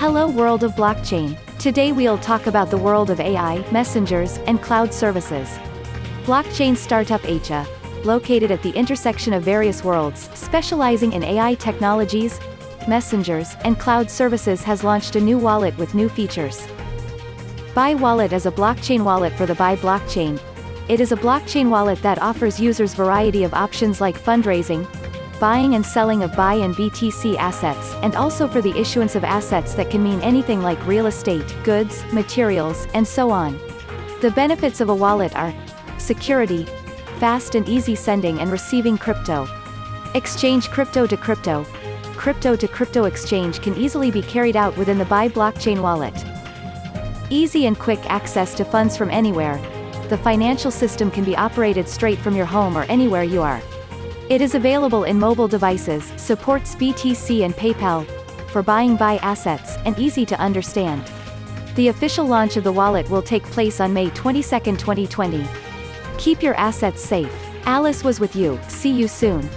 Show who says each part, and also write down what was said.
Speaker 1: Hello world of blockchain. Today we'll talk about the world of AI, messengers, and cloud services. Blockchain startup Acha, located at the intersection of various worlds, specializing in AI technologies, messengers, and cloud services has launched a new wallet with new features. Buy Wallet is a blockchain wallet for the Buy blockchain. It is a blockchain wallet that offers users variety of options like fundraising, buying and selling of buy and BTC assets, and also for the issuance of assets that can mean anything like real estate, goods, materials, and so on. The benefits of a wallet are security, fast and easy sending and receiving crypto, exchange crypto to crypto, crypto to crypto exchange can easily be carried out within the Buy blockchain wallet. Easy and quick access to funds from anywhere. The financial system can be operated straight from your home or anywhere you are. It is available in mobile devices, supports BTC and PayPal, for buying buy assets, and easy to understand. The official launch of the wallet will take place on May 22, 2020. Keep your assets safe. Alice was with you, see you soon.